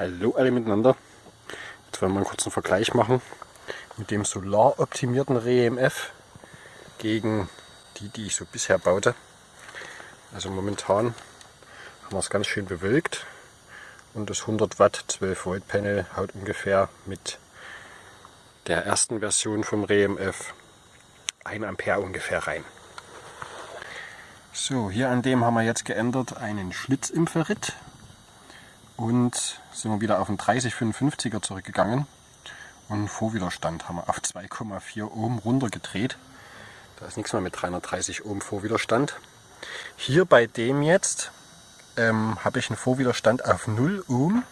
Hallo alle miteinander. Jetzt wollen wir einen kurzen Vergleich machen mit dem solaroptimierten REMF gegen die, die ich so bisher baute. Also momentan haben wir es ganz schön bewölkt und das 100 Watt 12 Volt Panel haut ungefähr mit der ersten Version vom REMF 1 Ampere ungefähr rein. So, hier an dem haben wir jetzt geändert einen Schlitz im Ferrit und sind wir wieder auf den 3055er zurückgegangen und Vorwiderstand haben wir auf 2,4 Ohm runtergedreht. Da ist nichts mehr mit 330 Ohm Vorwiderstand. Hier bei dem jetzt ähm, habe ich einen Vorwiderstand auf 0 Ohm.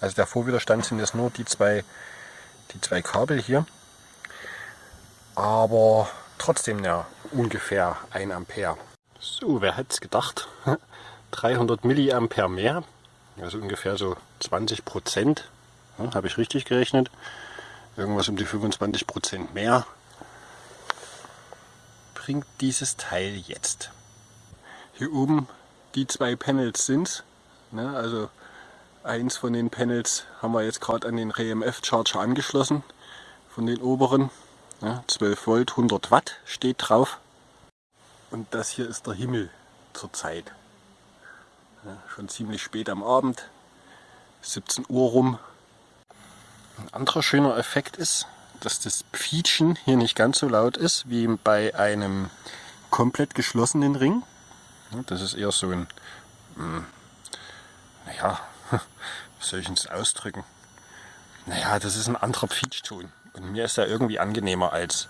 Also der Vorwiderstand sind jetzt nur die zwei, die zwei Kabel hier. Aber trotzdem ja ungefähr 1 Ampere. So, wer hätte es gedacht? 300 Milliampere mehr also ungefähr so 20 Prozent, ja, habe ich richtig gerechnet, irgendwas um die 25 Prozent mehr, bringt dieses Teil jetzt. Hier oben die zwei Panels sind ne, also eins von den Panels haben wir jetzt gerade an den RMF Charger angeschlossen, von den oberen, ne, 12 Volt, 100 Watt steht drauf. Und das hier ist der Himmel zurzeit. Schon ziemlich spät am Abend, 17 Uhr rum. Ein anderer schöner Effekt ist, dass das Pfietschen hier nicht ganz so laut ist wie bei einem komplett geschlossenen Ring. Das ist eher so ein, hm, naja, wie soll ich es ausdrücken? Naja, das ist ein anderer Pfietschton. Und mir ist er irgendwie angenehmer als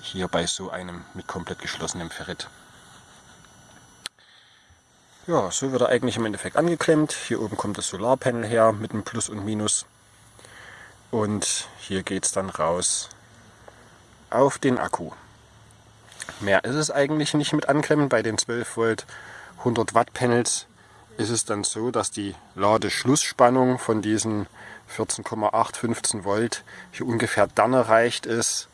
hier bei so einem mit komplett geschlossenem Ferrit. Ja, so wird er eigentlich im Endeffekt angeklemmt. Hier oben kommt das Solarpanel her mit einem Plus und Minus. Und hier geht es dann raus auf den Akku. Mehr ist es eigentlich nicht mit anklemmen. Bei den 12 Volt 100 Watt Panels ist es dann so, dass die Ladeschlussspannung von diesen 14,8, 15 Volt hier ungefähr dann erreicht ist,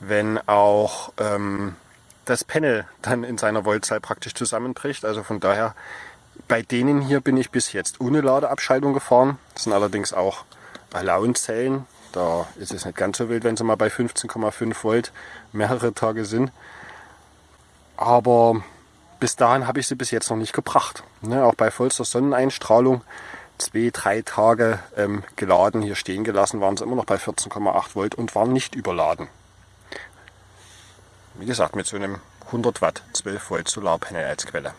wenn auch ähm, das Panel dann in seiner Voltzahl praktisch zusammenbricht. Also von daher, bei denen hier bin ich bis jetzt ohne Ladeabschaltung gefahren. Das sind allerdings auch Allowance-Zellen. Da ist es nicht ganz so wild, wenn sie mal bei 15,5 Volt mehrere Tage sind. Aber bis dahin habe ich sie bis jetzt noch nicht gebracht. Ne, auch bei vollster Sonneneinstrahlung zwei, drei Tage ähm, geladen, hier stehen gelassen, waren sie immer noch bei 14,8 Volt und waren nicht überladen. Wie gesagt, mit so einem 100 Watt 12 Volt Solarpanel als Quelle.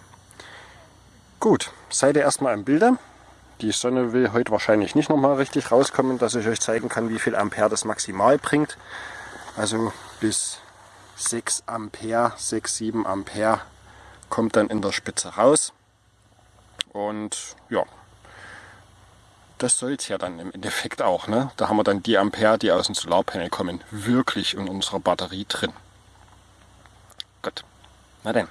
Gut, seid ihr erstmal im Bilde. Die Sonne will heute wahrscheinlich nicht nochmal richtig rauskommen, dass ich euch zeigen kann, wie viel Ampere das maximal bringt. Also bis 6 Ampere, 6, 7 Ampere kommt dann in der Spitze raus. Und ja, das soll es ja dann im Endeffekt auch. Ne? Da haben wir dann die Ampere, die aus dem Solarpanel kommen, wirklich in unserer Batterie drin. Na denn.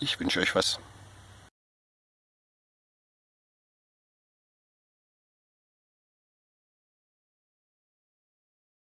Ich wünsche euch was.